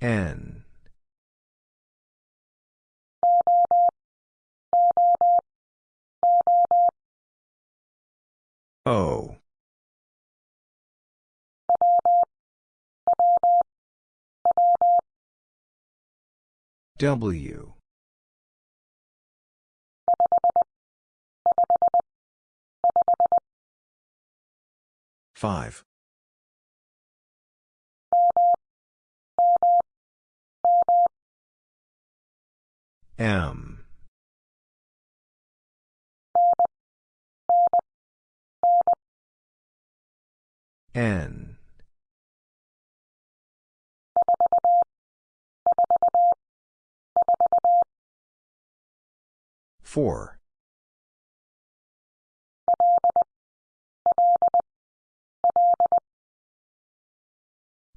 N. O. W. Five. M. N. Four.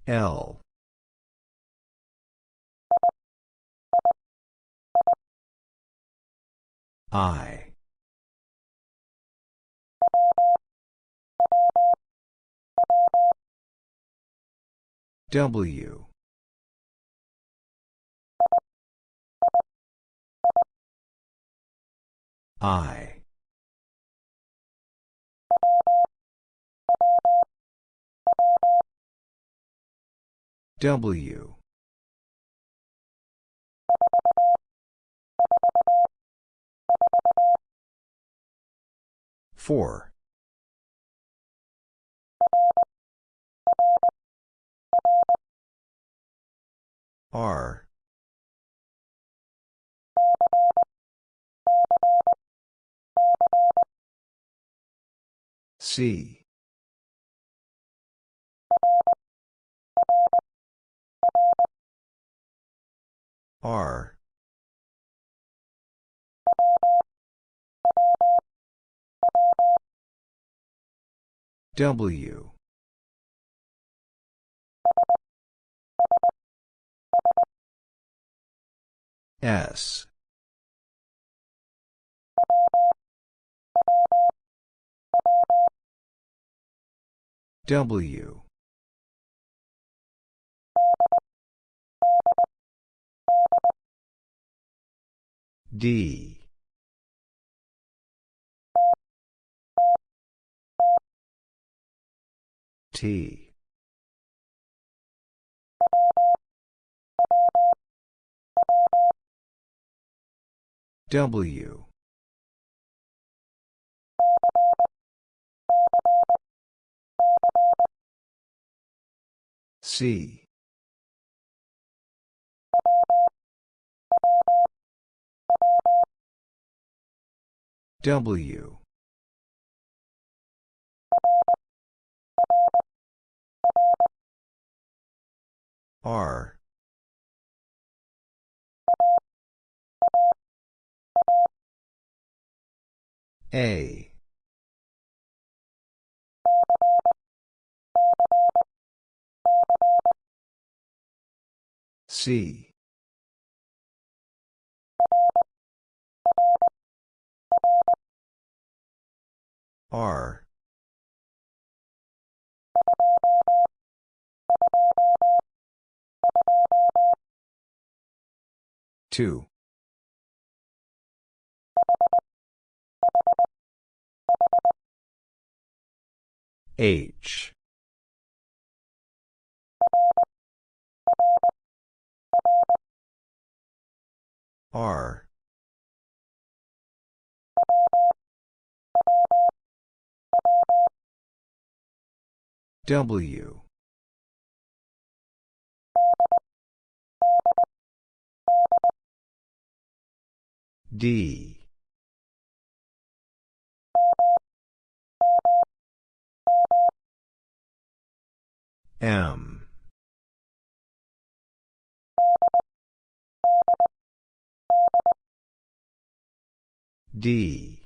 L. I. W. I. W. Four. R. C. R. W. S. W. D. T. W. C. W. R. A. C. R. Two. H. R. W. D. M. D.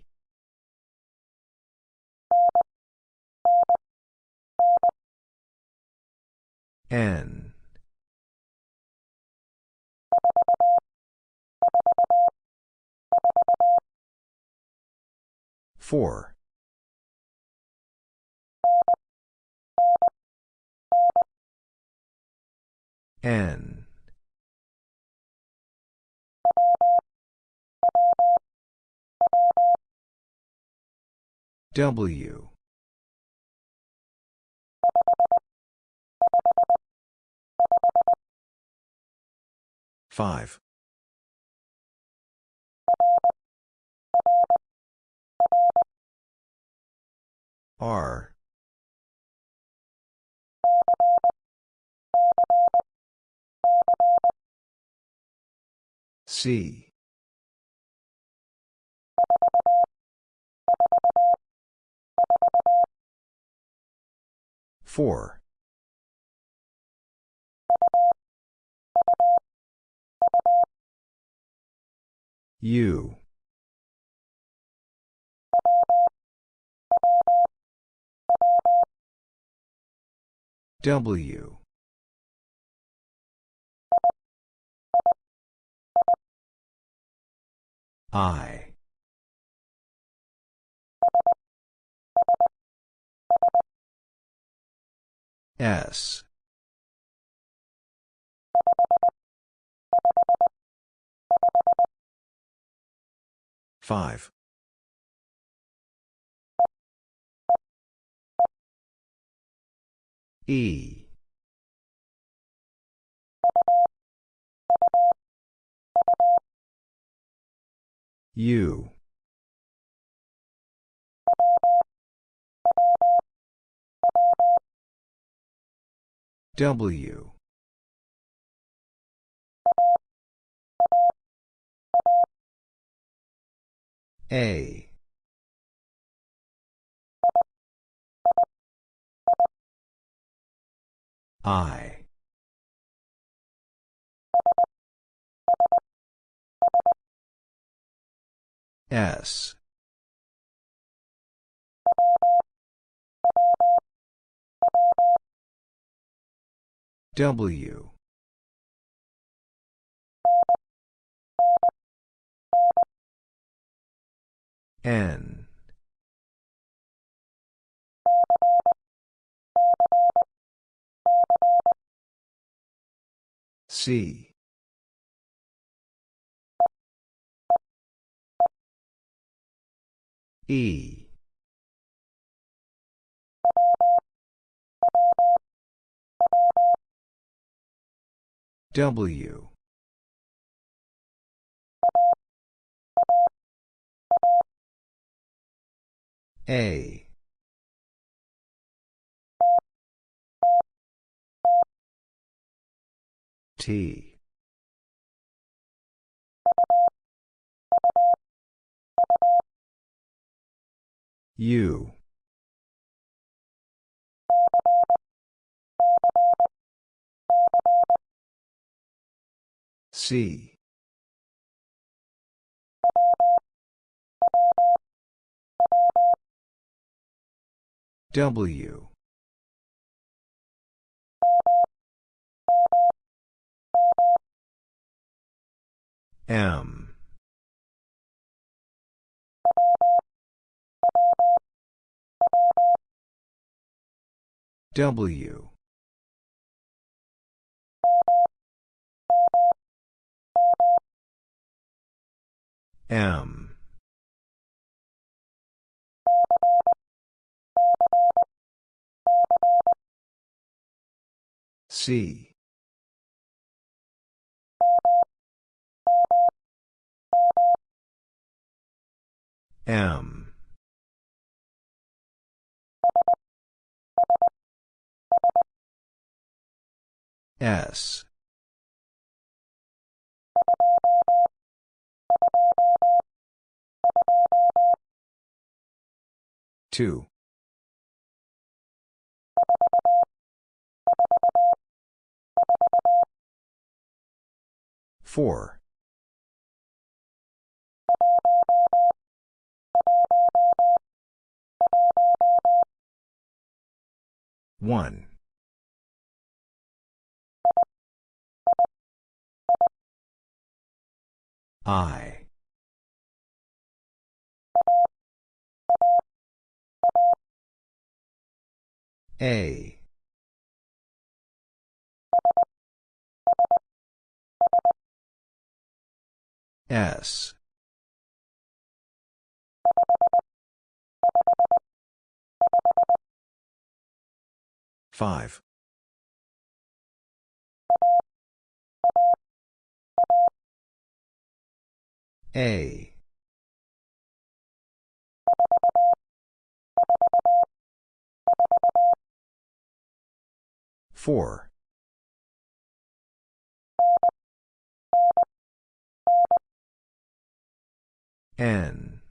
N. Four. N. W. Five. R. C. Four. U. W. I. S. Five. E. U. W. A. I. S. W. N. C. E. W. A. T. U. C. W. M. W. M. C. M. S. Two. Four. One. I. A. S. Five. A. Four. N.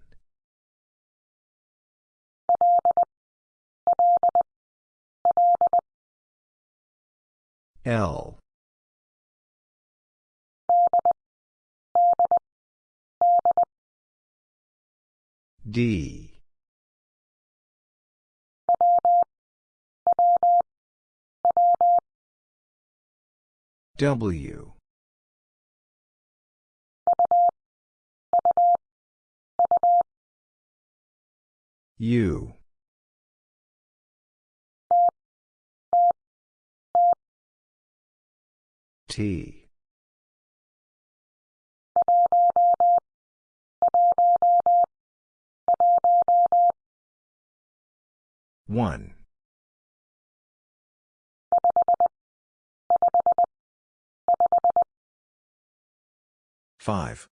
L. D. W. U. T. One. Five.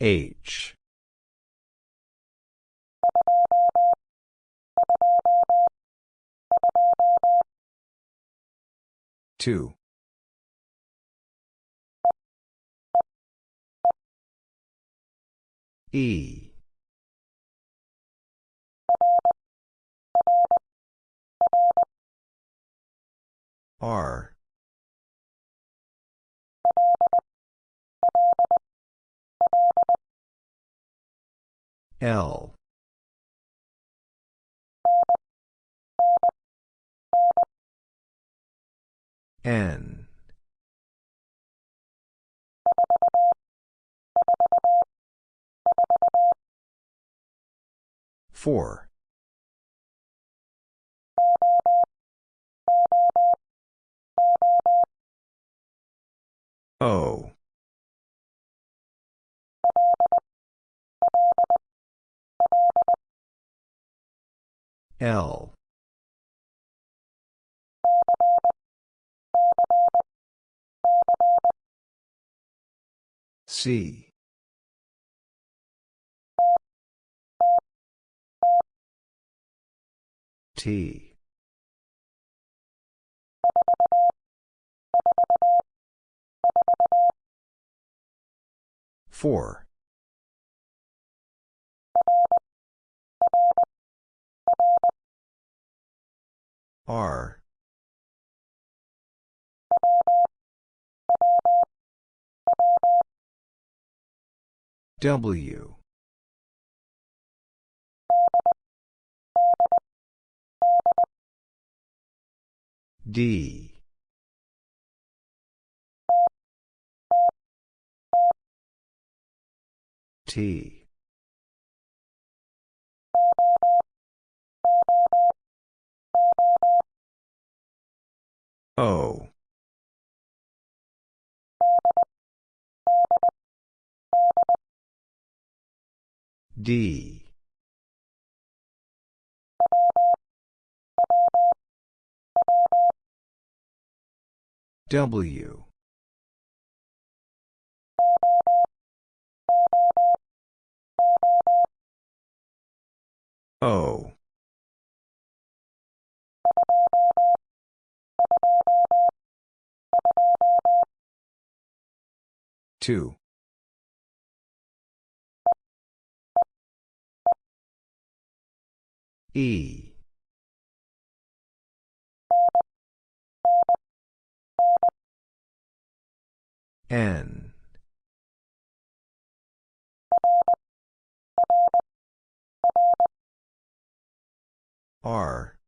H. Two. E. R. L. N. Four. O. L. C. T. Four. R. W. D. T. O. D. W. O. Two. E. N. R.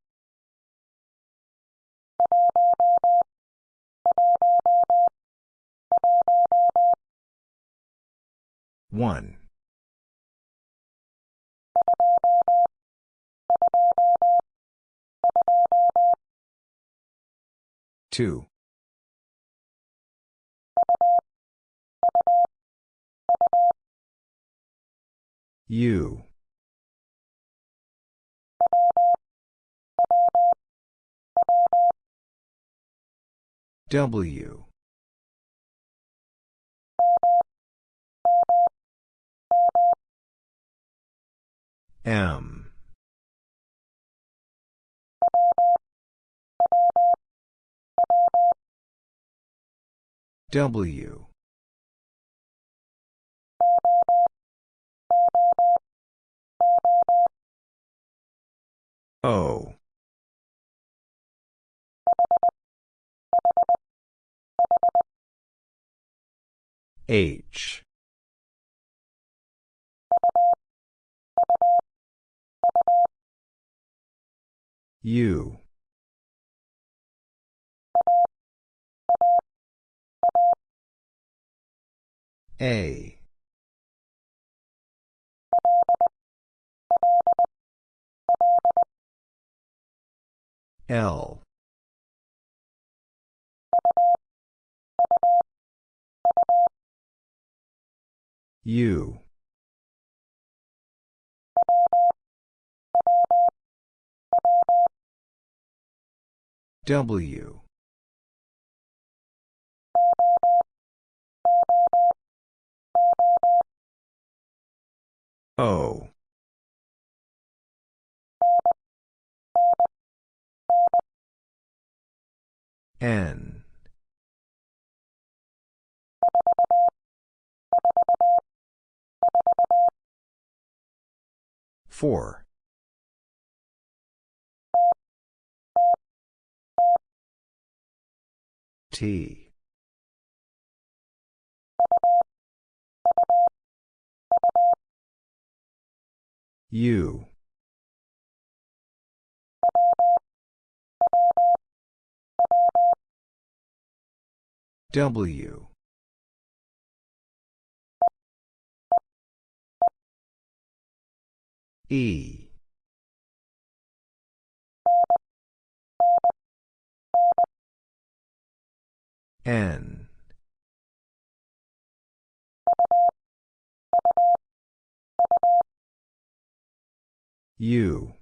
One. Two. U. W. M. W. O. H. U. A. L. U. W. O. N. Four. T. U. W. E. N. U.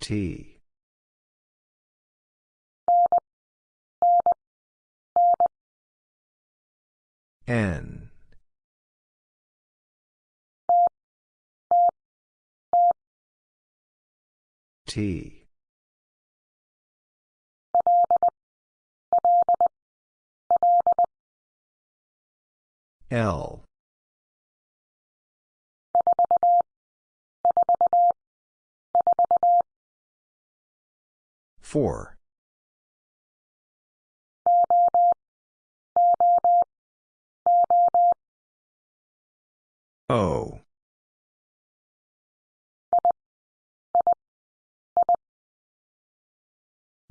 T. N. T. L. Four. O.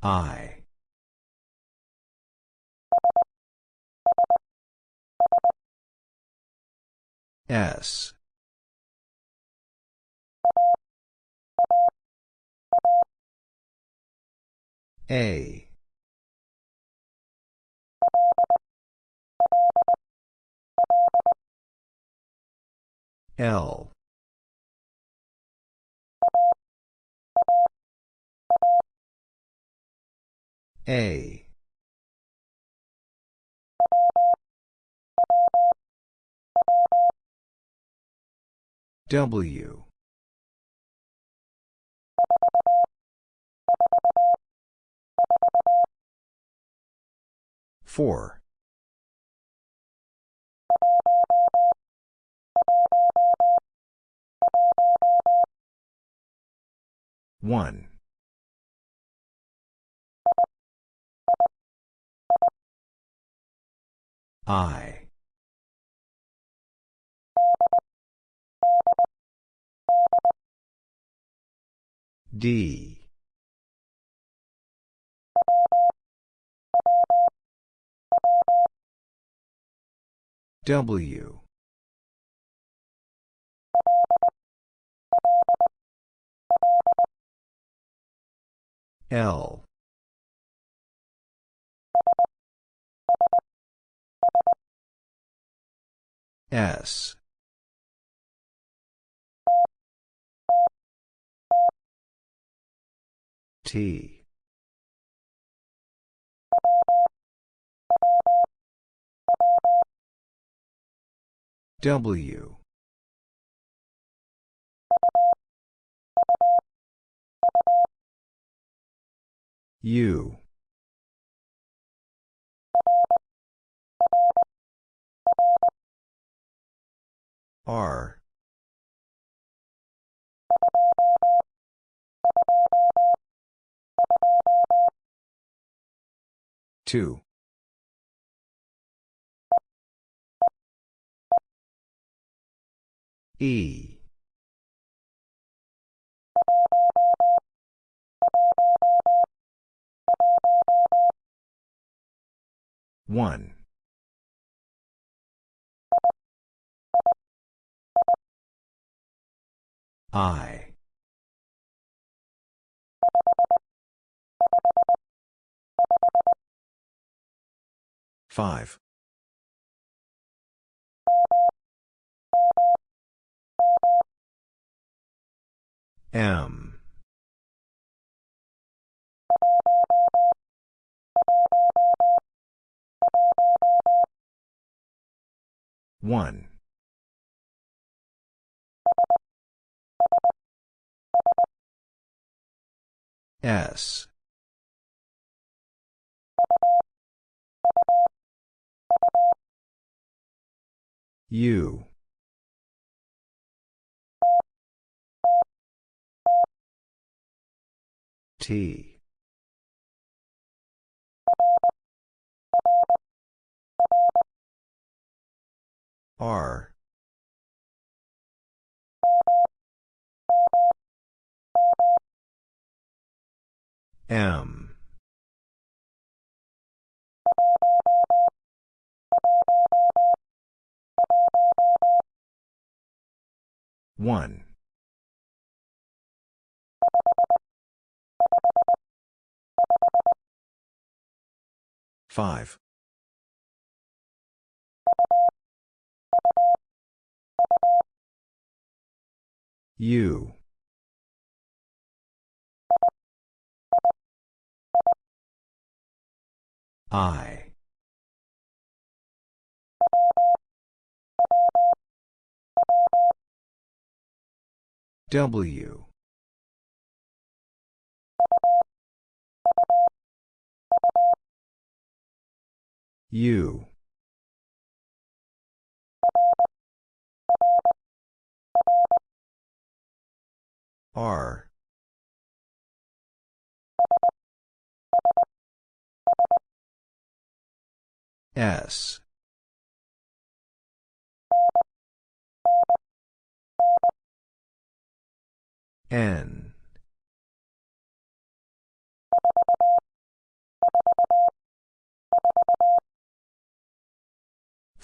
I. S. A. L. A. W. Four. One. I. D. W. L. S. T. W. U. R. Two. E. One. I. Five. M. One. S. U. T. R. M. One. Five. U. I. W. U. R. S. N.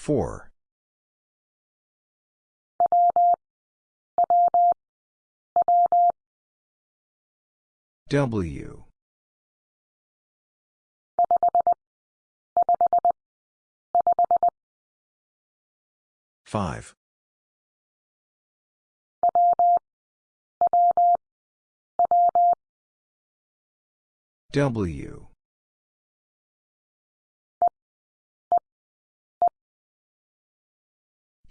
Four. W. Five. W.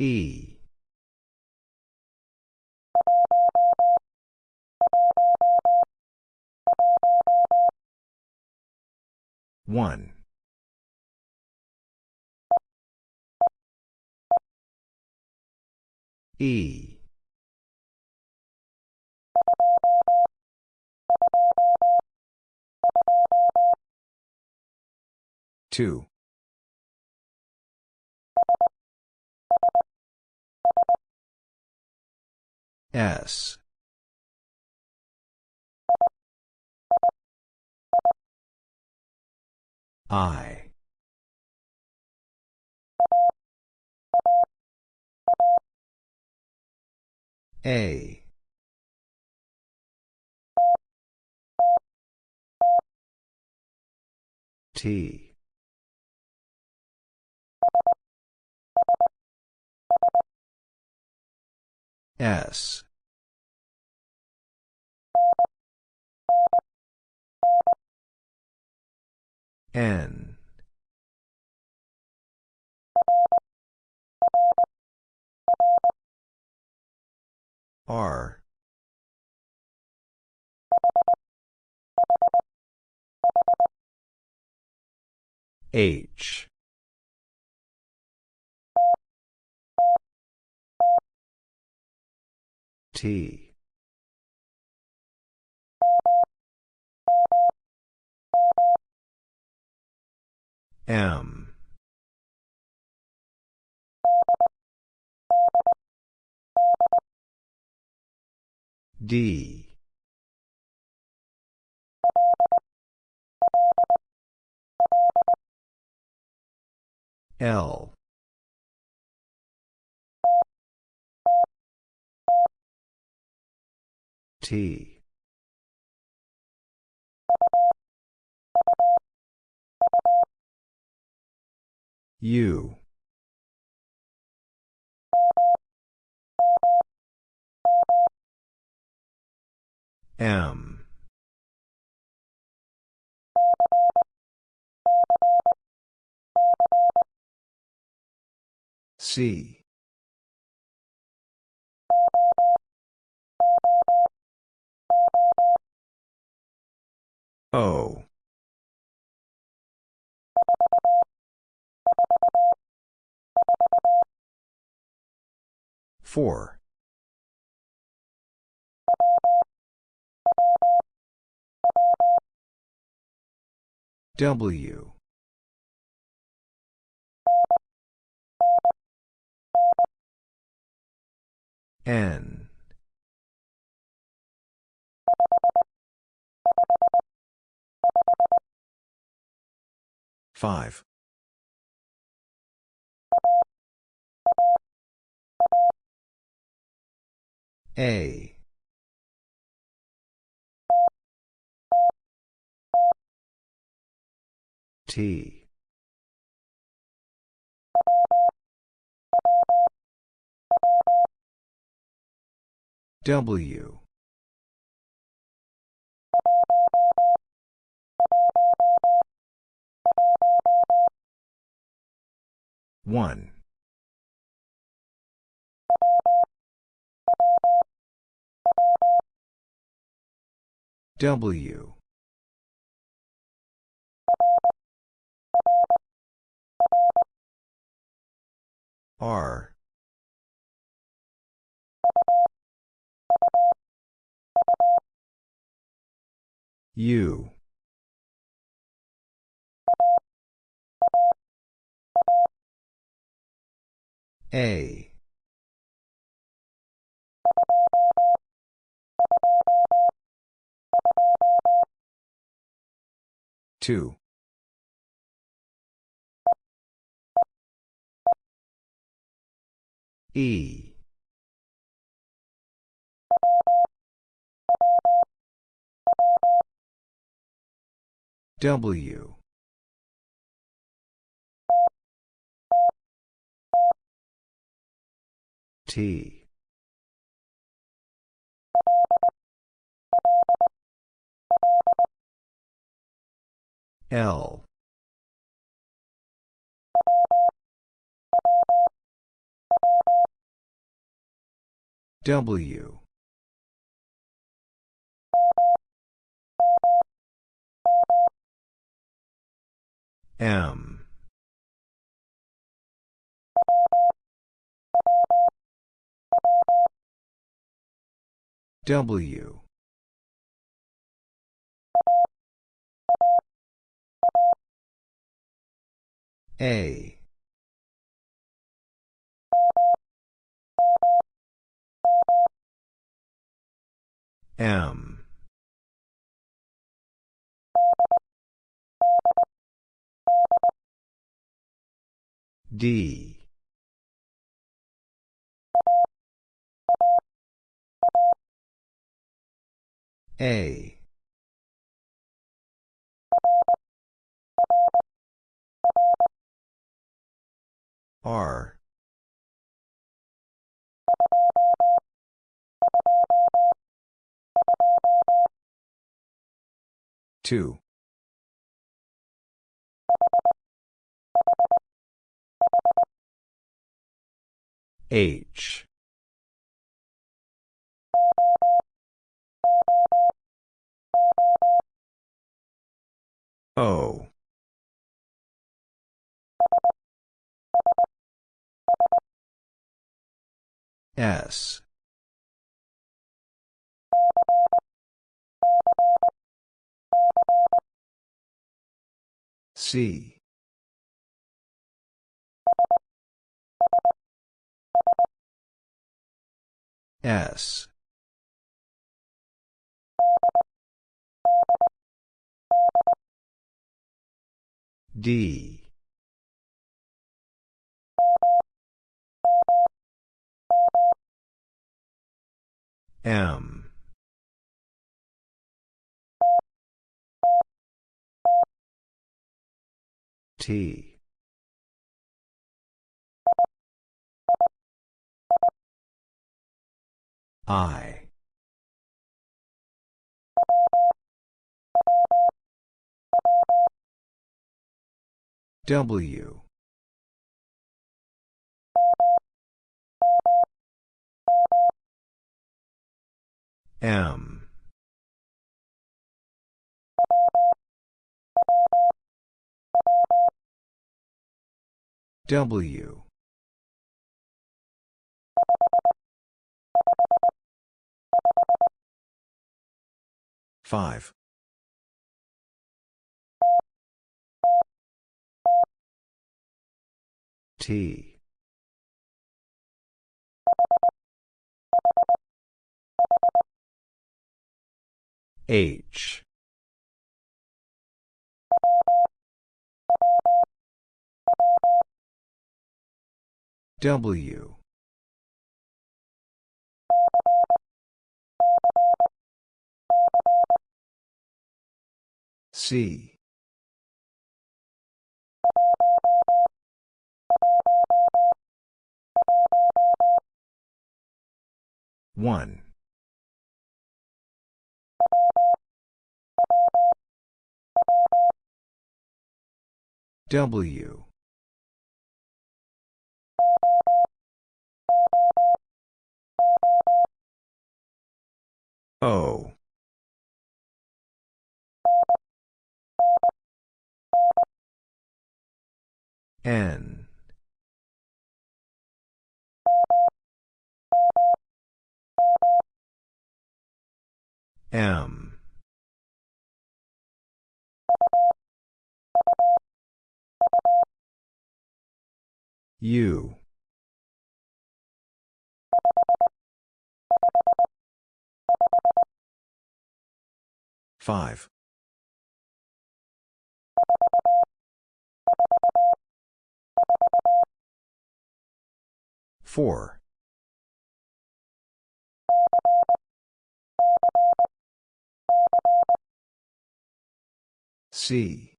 E. One. E. Two. S. I. A. T. S. N. R. H. T. M. D. L. U. M. C. O. Four. W. N. Five. A. T. W. One. W. R. U. A. Two. E. W. T. L. W. M. W. A. M. D. A. R. Two. H. O. S. C. S. D. M. T. I. W. M. W. Five. T. H. W. C. One. W. O. N. M. U. Five. Four. C.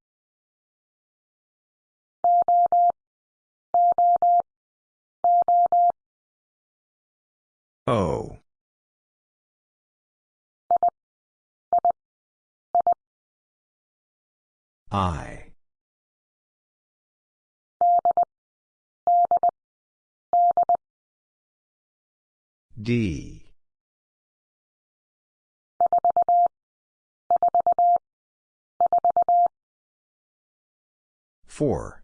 O. I. D. Four.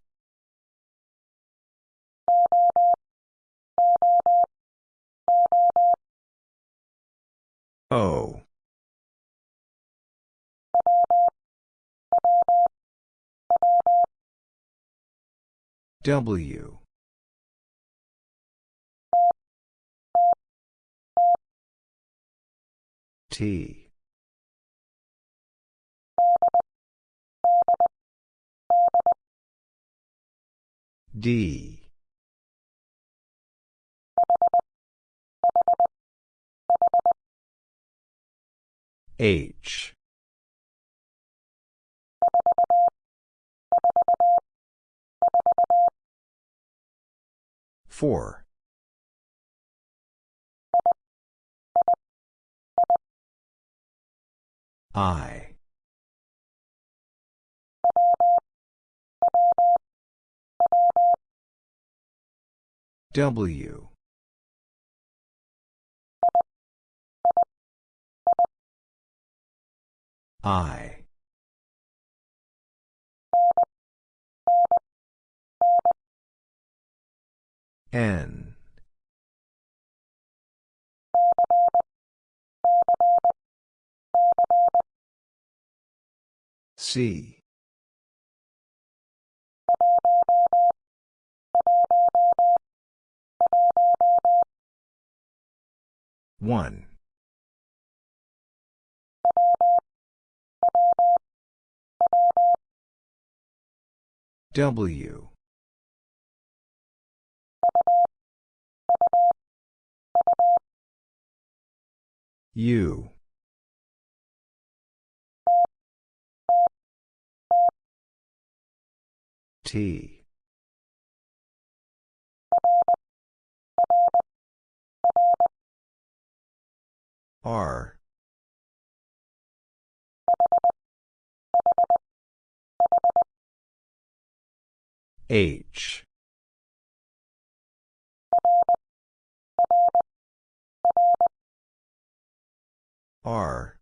O. W. T. D. H. Four. I. W. I. N. C. One. W. U. T. R. H. R.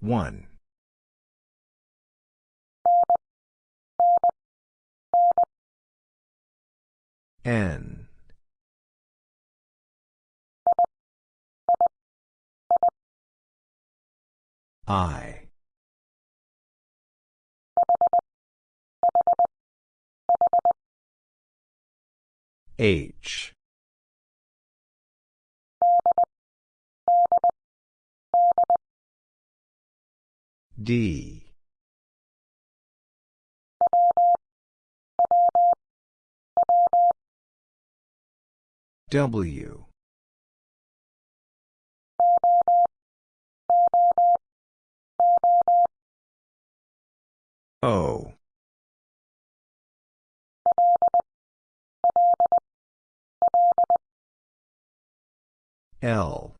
One. N. I. H. D. W. O. L.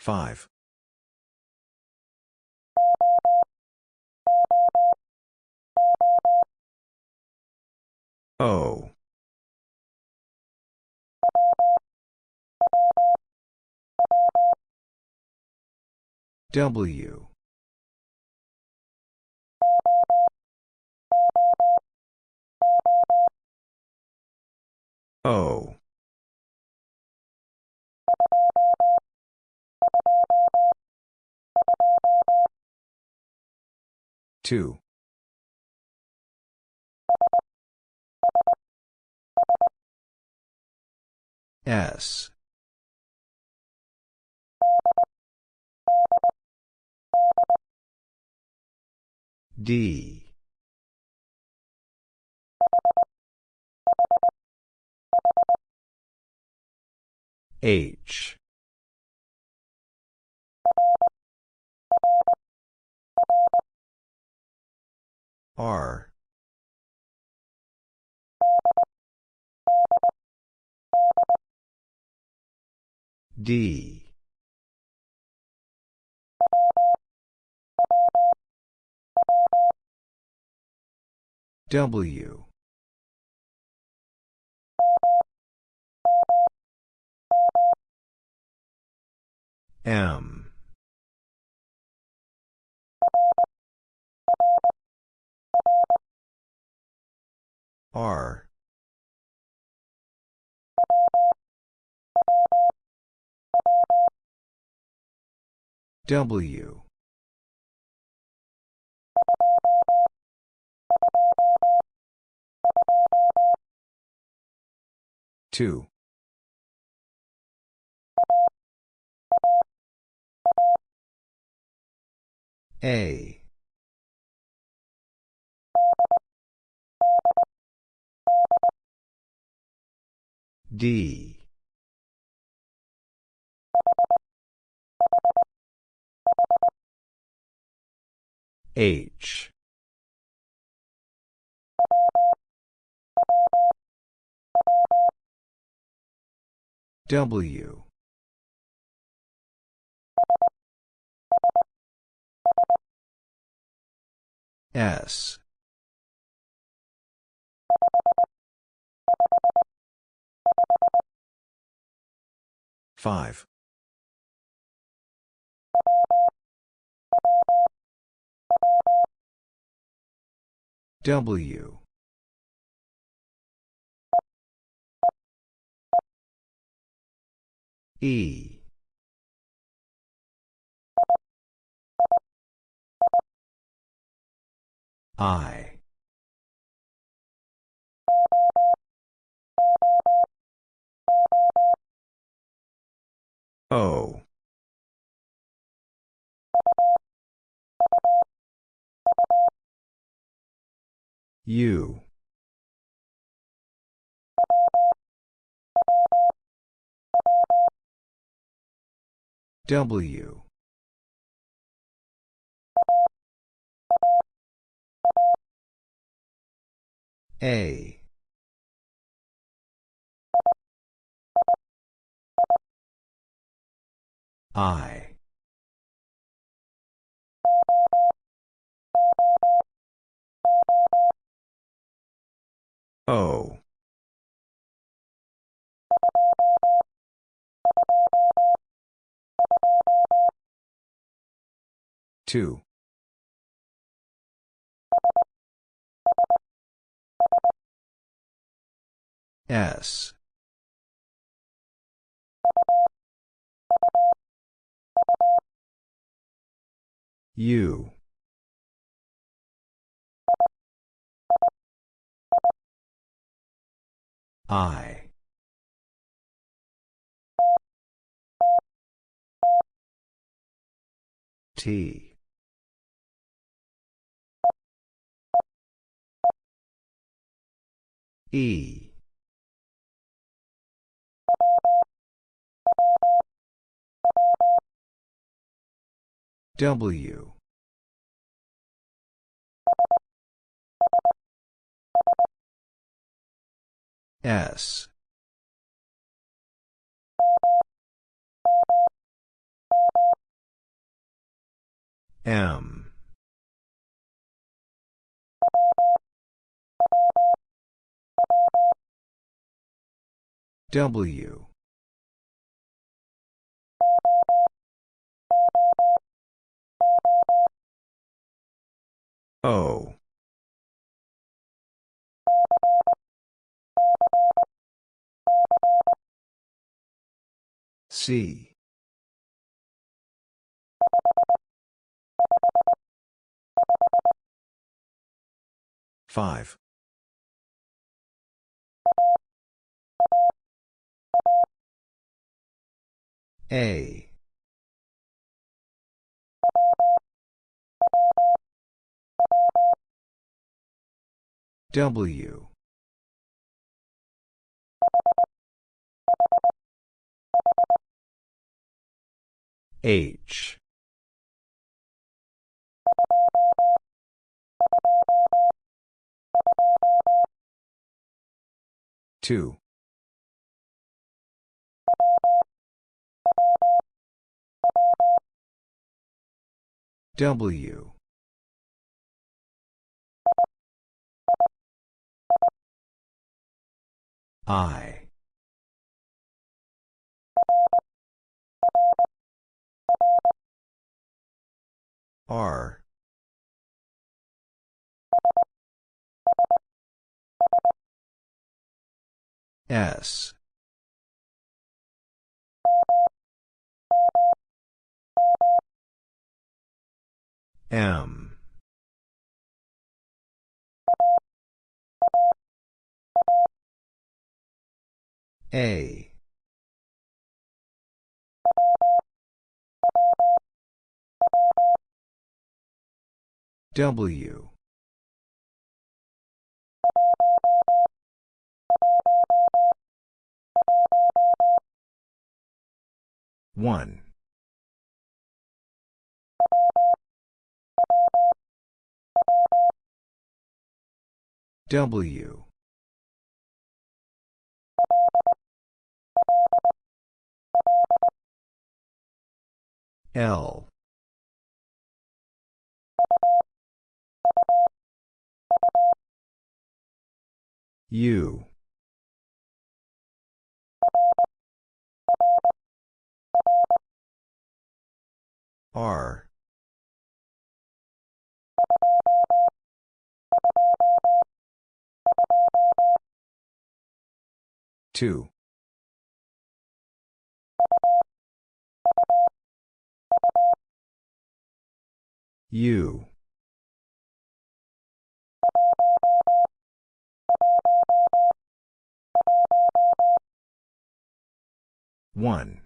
Five. O. W. O. Two. S. D. H. R. D. W. M. R. W. Two. A. D. H. W. S five. W. E. I O. U. W. A I. O. Two. S U I. T. E W. S. M. W O. C. Five. A W. H. Two. W I. R. S. M A. W. One. W L. U. R. Two U one.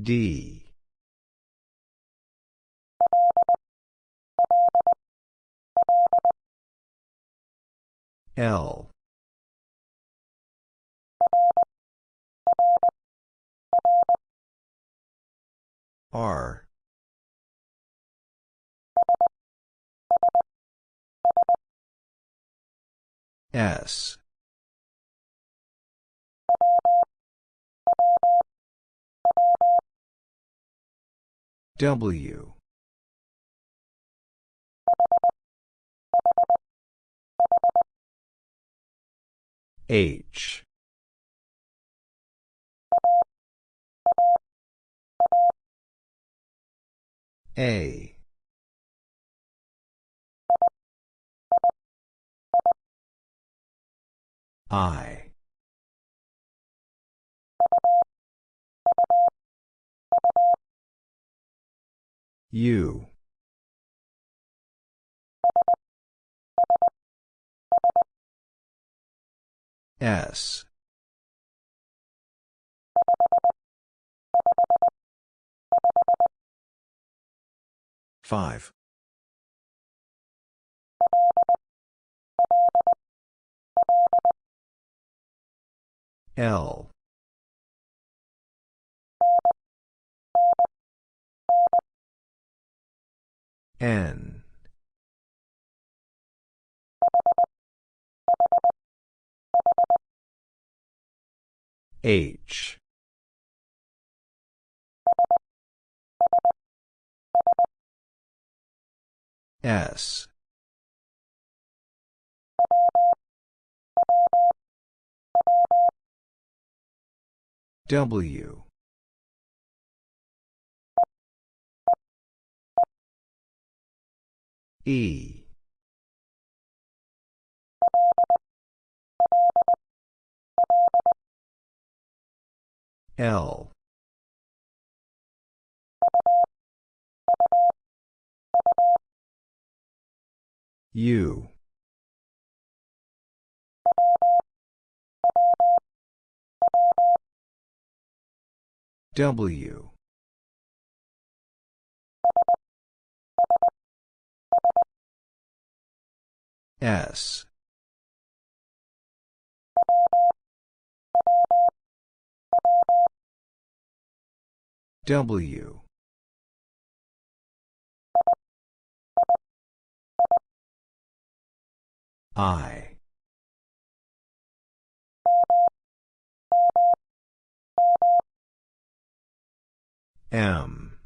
D L. R. S. W H. A. I. U S. Five. L. N H. S. W. E L. U. W. S W. I. M.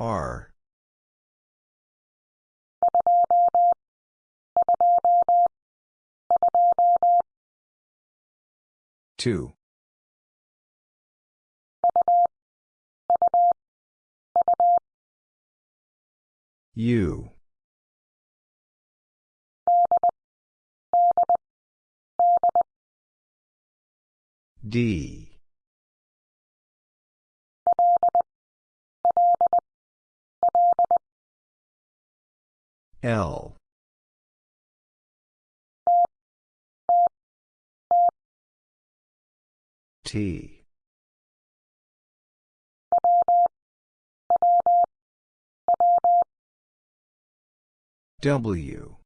R two. U. D. L T W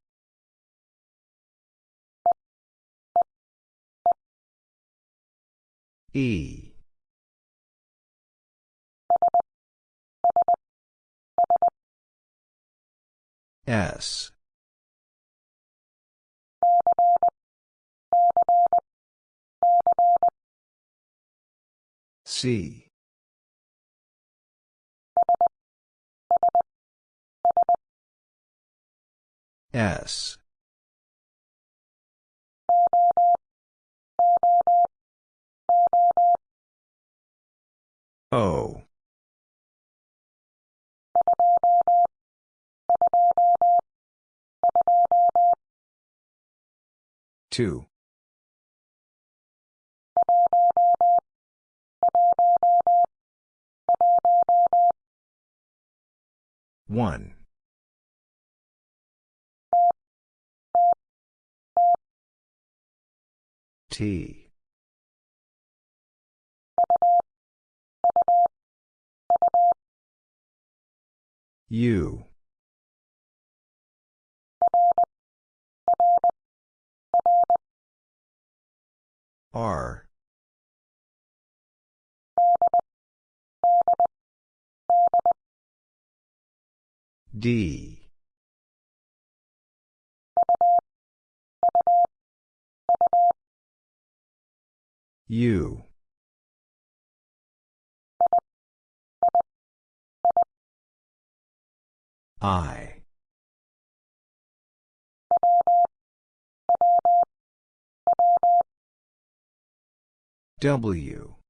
E. S. C. S. O. Two. One. T. U. R. D. U. I. W.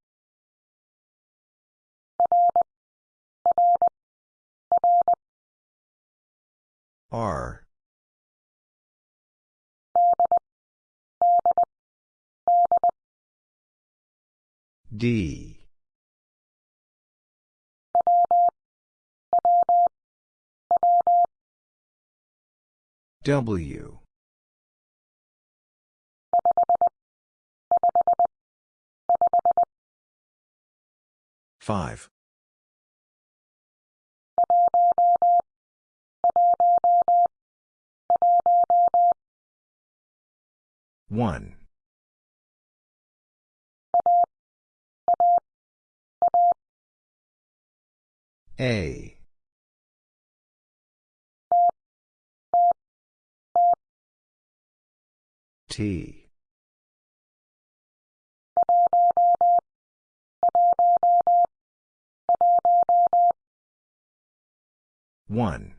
R. D. W. Five. One. A. T. One.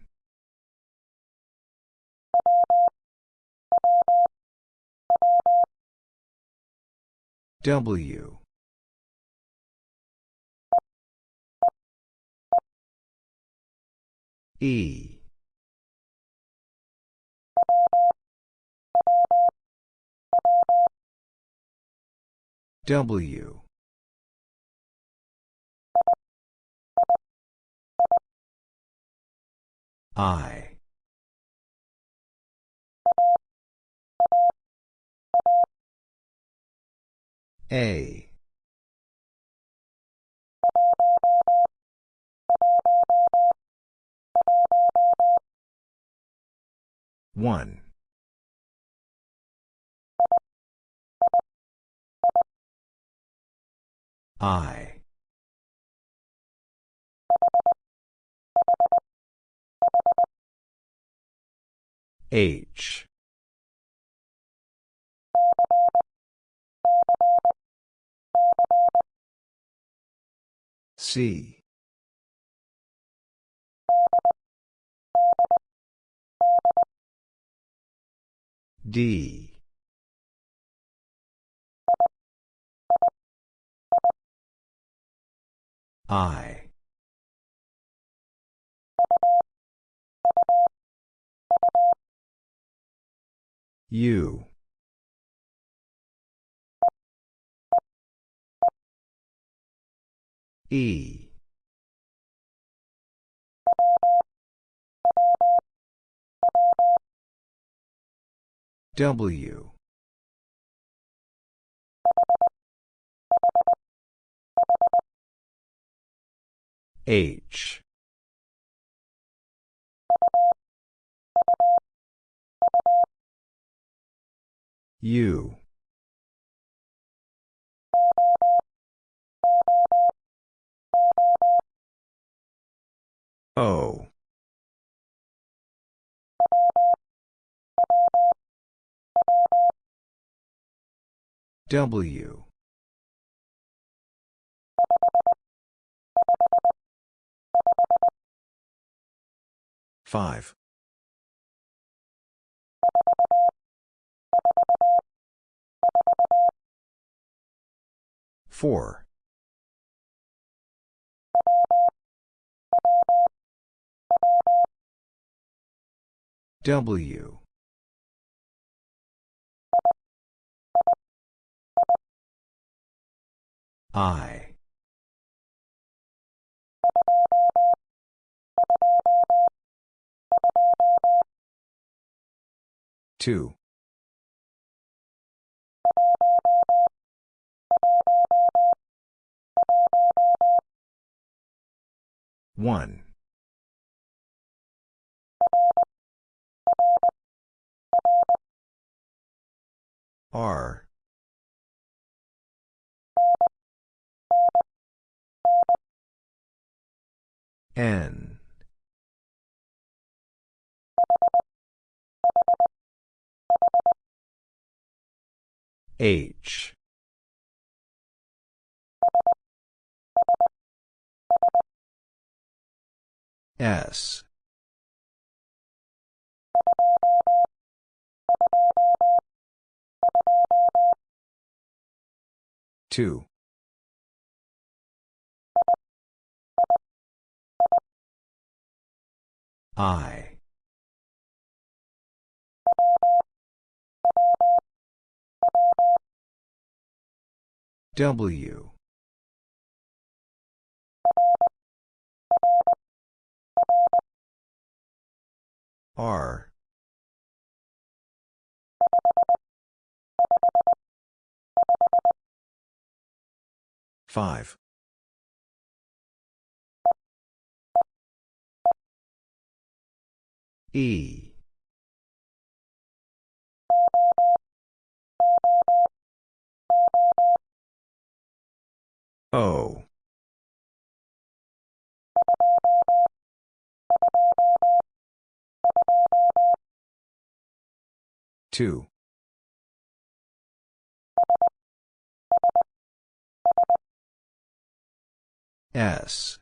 W. E. W. I. A. One. I. H. C. D. I. U. E. W. H. U. O. W. Five. Four. W. I. Two. One. R. N. H. S. Two. I. W. R. Five. E. O. Two. S.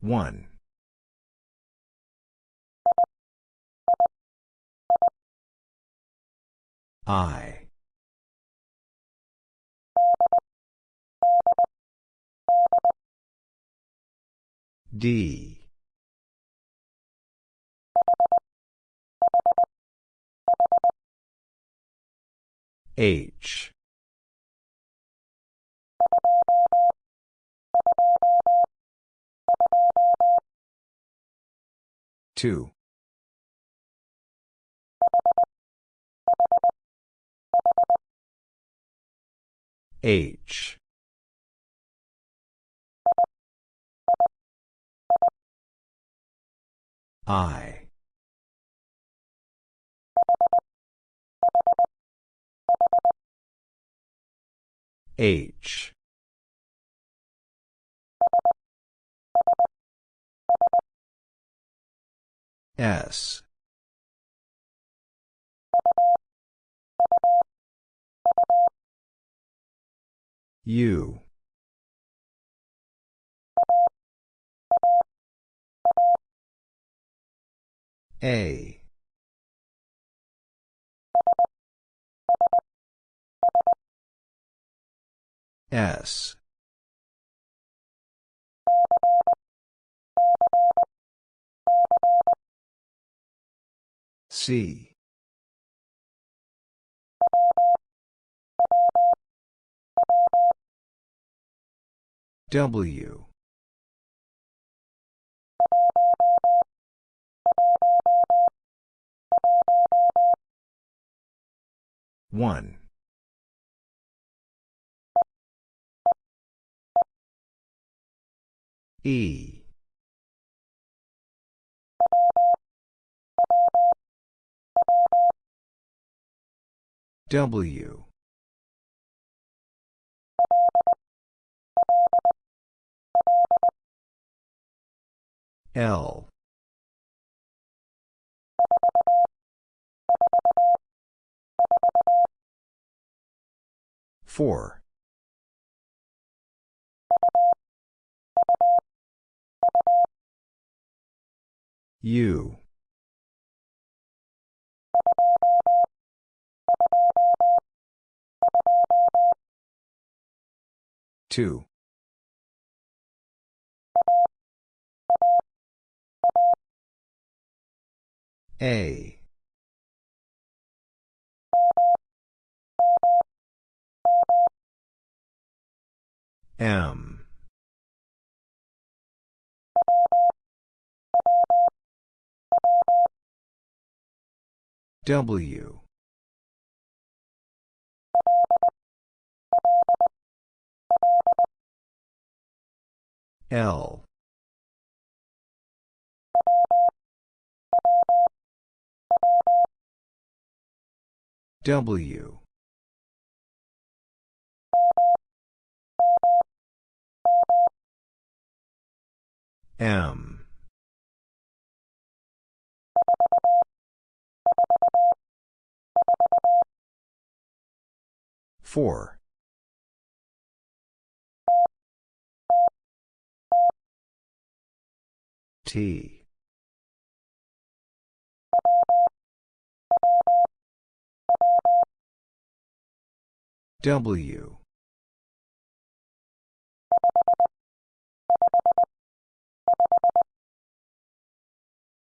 One. I. D. H. Two. H. I. H. S. U. A. S. C. W. One. E. W L Four. U. Two. A. M. W. L. W. M. Four. T. W.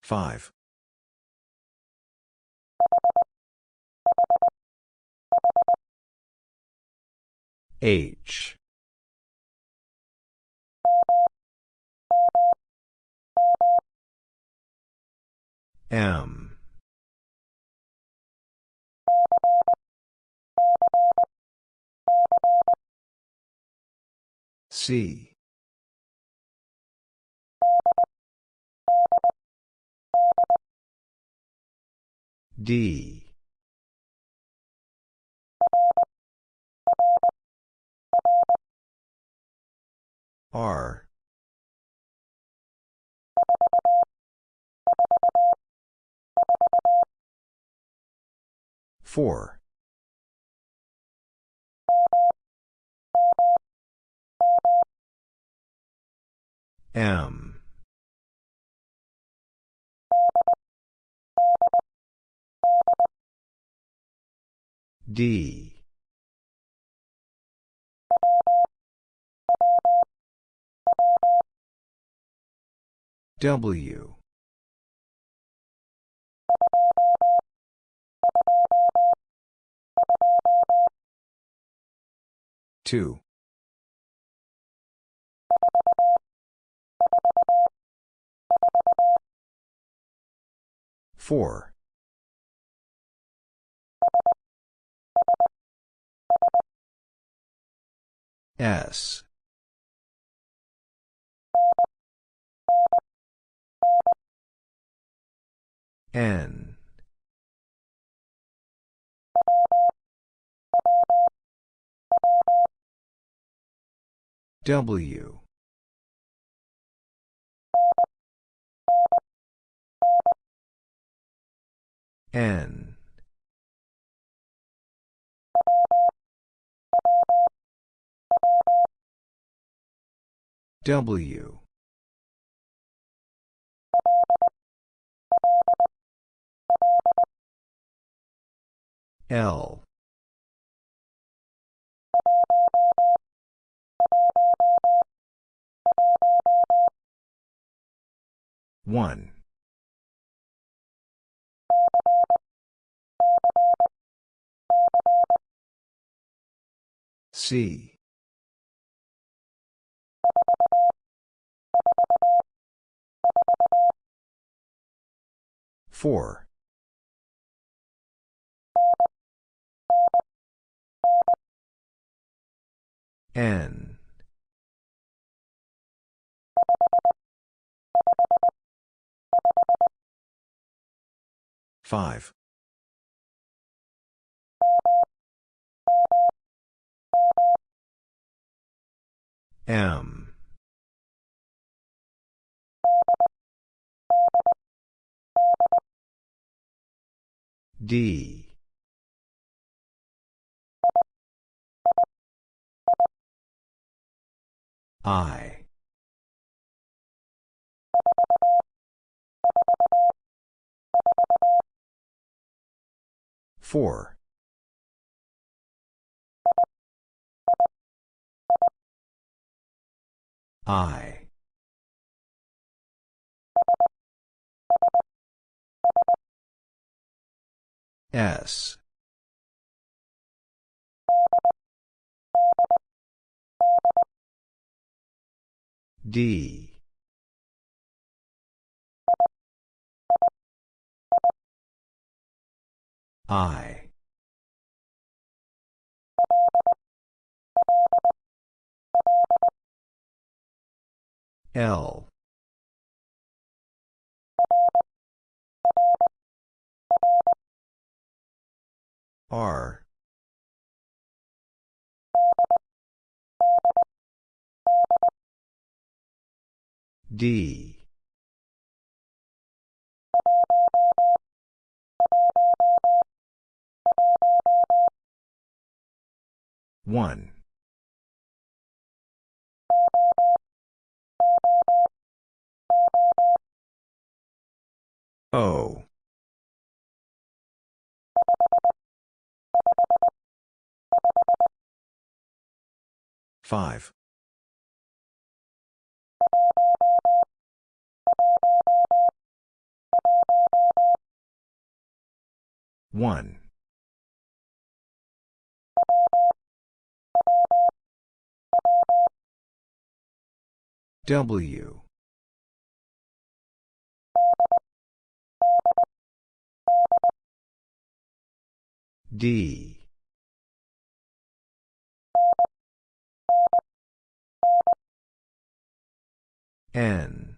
Five. H. M. C. D. R. Four. M. D. W. Two. Four. S. N. W. N. W. L. One. C. Four. N. 5. M. D. I. Four. I. S. D. I. L. R. D. One. O. Five. One. W. D. N.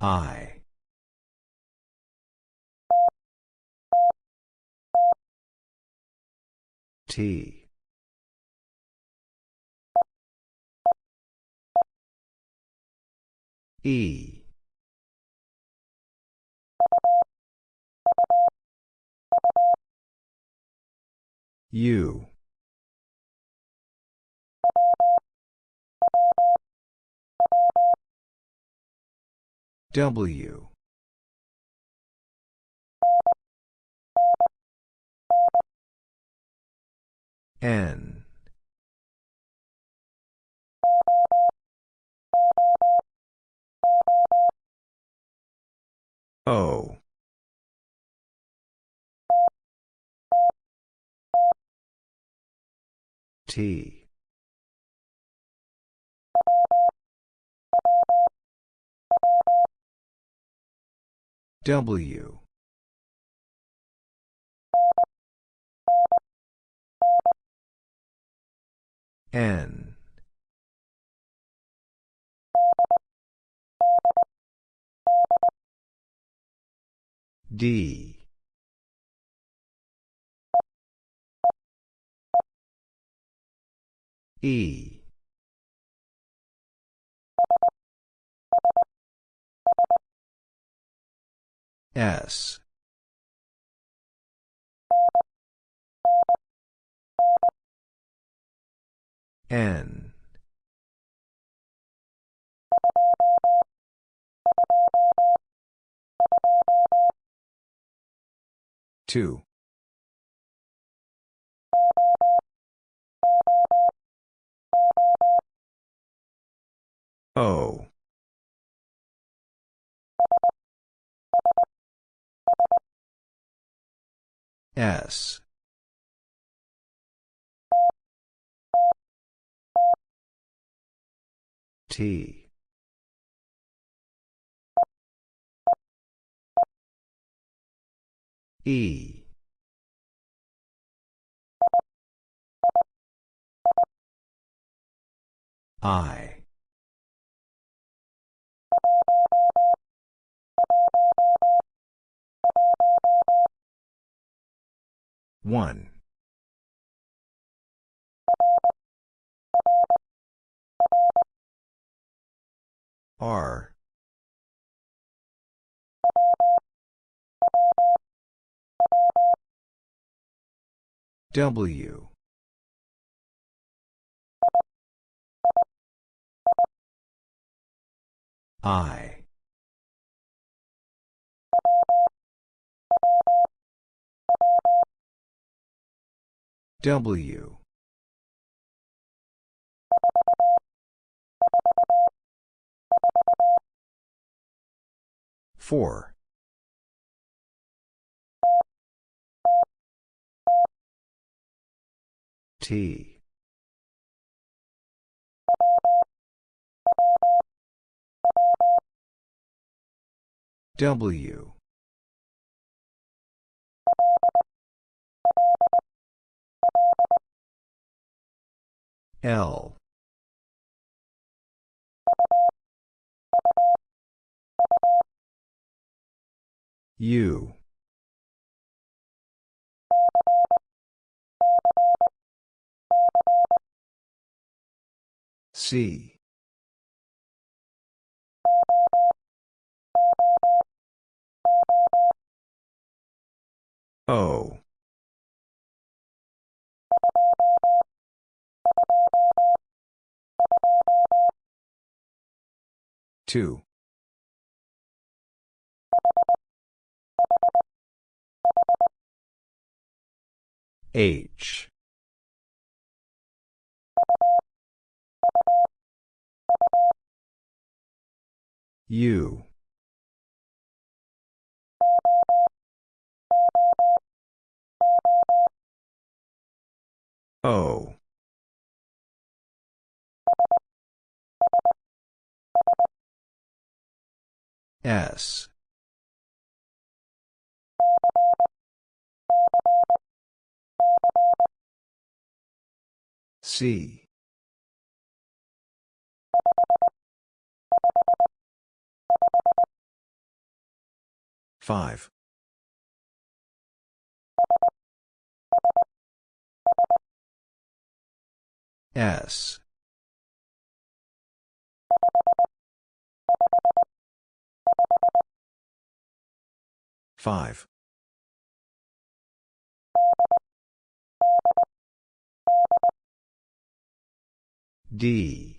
I. T. E. U. W. N. O. T. W. N. D. E. S. N. Two. O. S. T. E. I. One. R. W. I. W. Four. T. W. L. U. C. O. Two. H. U. O. S. C. Five. S. Five. D.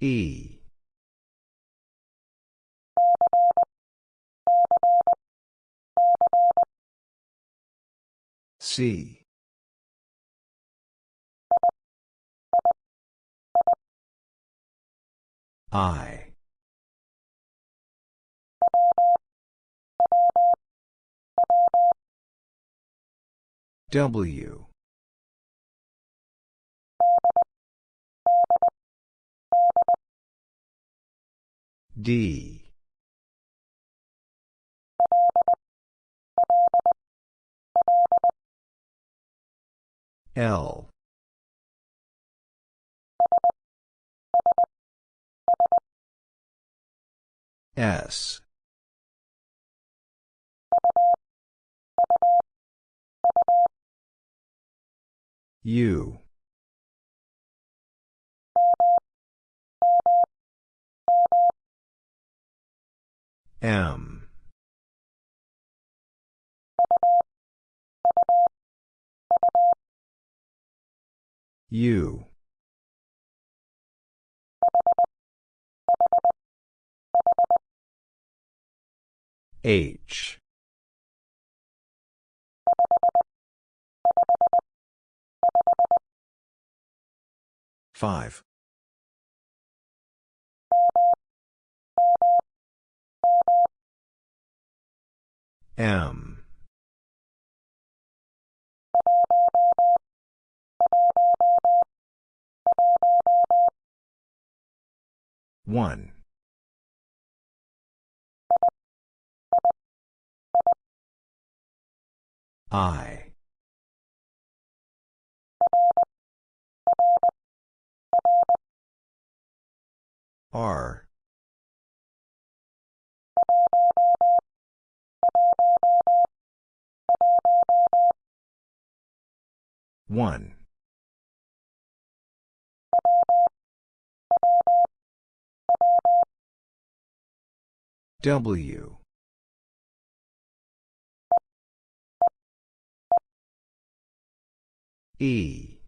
E. C. I. W. D. L. S. U. M. U. H. Five. M. One. I. R. One. W. E.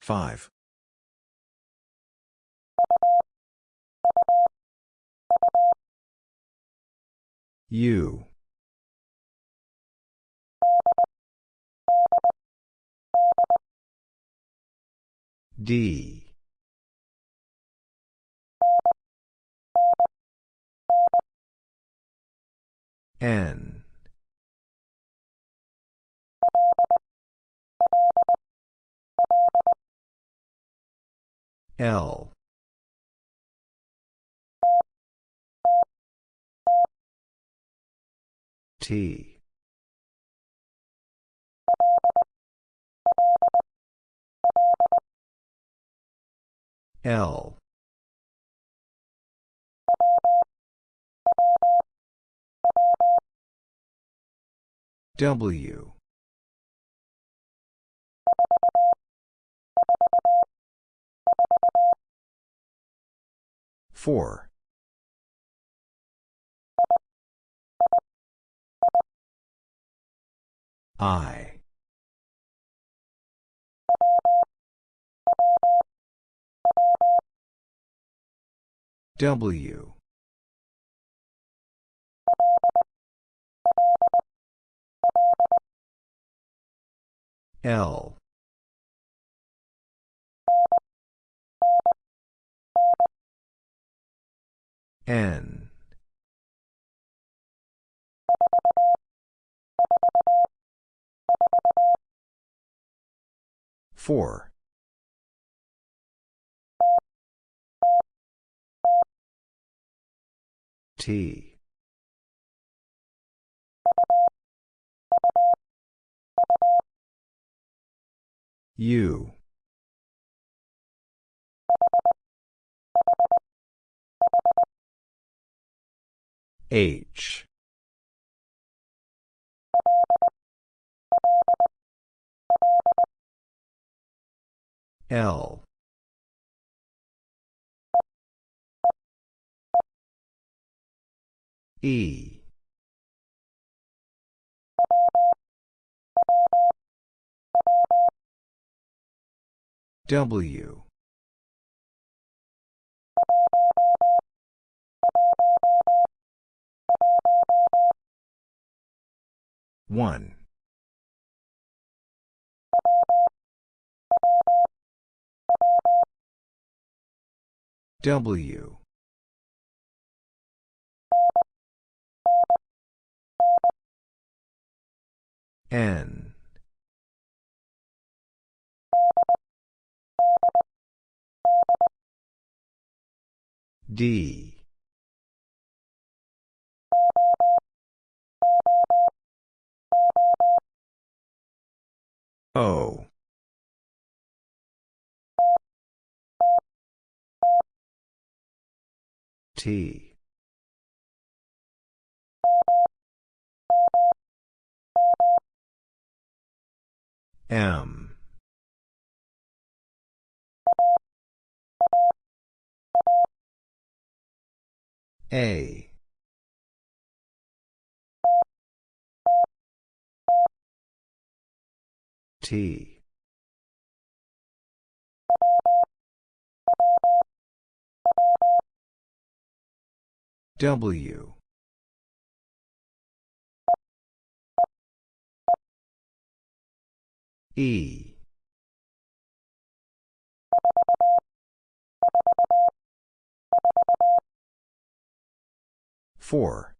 Five. U. D. N. L. T. L. W. Four. I. W. L. N. Four. T. U. H. L. E. W. One. W. N. D. O. T. M. A. T. W. E. Four.